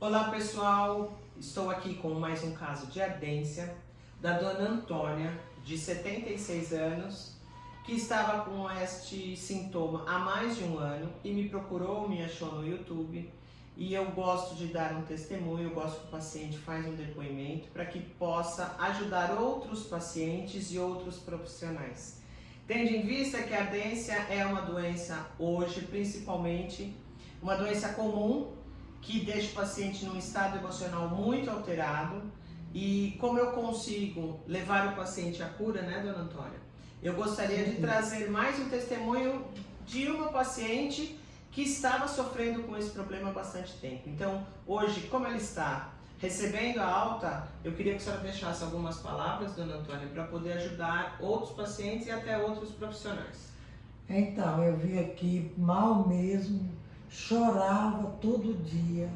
Olá pessoal, estou aqui com mais um caso de ardência da dona Antônia, de 76 anos, que estava com este sintoma há mais de um ano e me procurou, me achou no YouTube e eu gosto de dar um testemunho, eu gosto que o paciente faz um depoimento para que possa ajudar outros pacientes e outros profissionais. Tendo em vista que a ardência é uma doença hoje, principalmente, uma doença comum que deixa o paciente num estado emocional muito alterado e como eu consigo levar o paciente à cura, né, dona Antônia? Eu gostaria de trazer mais um testemunho de uma paciente que estava sofrendo com esse problema há bastante tempo. Então, hoje, como ela está recebendo a alta, eu queria que a senhora deixasse algumas palavras, dona Antônia, para poder ajudar outros pacientes e até outros profissionais. Então, eu vim aqui mal mesmo, chorava todo dia.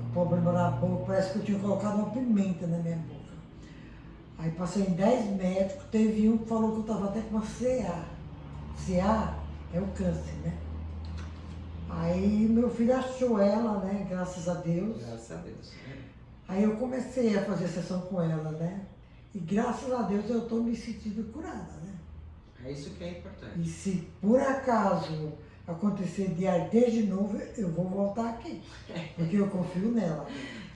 O problema na boca, parece que eu tinha colocado uma pimenta na minha boca. Aí passei em 10 médicos, teve um que falou que eu estava até com uma CA. CA é o câncer, né? Aí meu filho achou ela, né? Graças a Deus. Graças a Deus. Aí eu comecei a fazer sessão com ela, né? E graças a Deus eu estou me sentindo curada, né? É isso que é importante. E se por acaso acontecer de arder de novo, eu vou voltar aqui. Porque eu confio nela.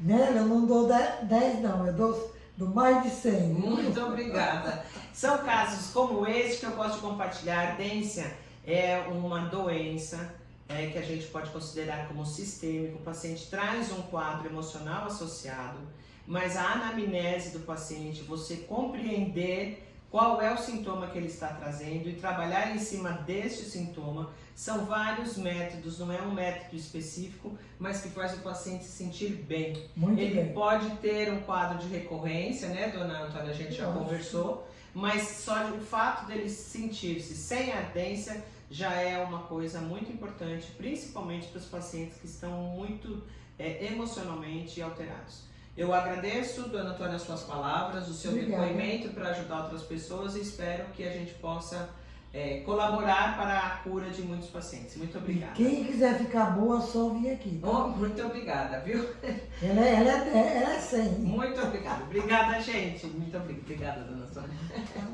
Nela eu não dou 10 não, eu dou, dou mais de 100. Muito obrigada. São casos como esse que eu posso compartilhar. A ardência é uma doença é, que a gente pode considerar como sistêmico. O paciente traz um quadro emocional associado, mas a anamnese do paciente, você compreender qual é o sintoma que ele está trazendo e trabalhar em cima deste sintoma. São vários métodos, não é um método específico, mas que faz o paciente se sentir bem. Muito ele bem. pode ter um quadro de recorrência, né, dona Antônia, a gente já Nossa. conversou, mas só o fato dele sentir-se sem ardência já é uma coisa muito importante, principalmente para os pacientes que estão muito é, emocionalmente alterados. Eu agradeço, dona Antônia, as suas palavras, o seu Obrigada. depoimento para ajudar outras pessoas e espero que a gente possa é, colaborar para a cura de muitos pacientes. Muito E obrigada. quem quiser ficar boa, só vir aqui. tá? Oh, muito obrigada, viu? Ela, é- ela, é, ela é 100. Muito obrigada. Obrigada, gente. Muito obrigada, dona Sônia.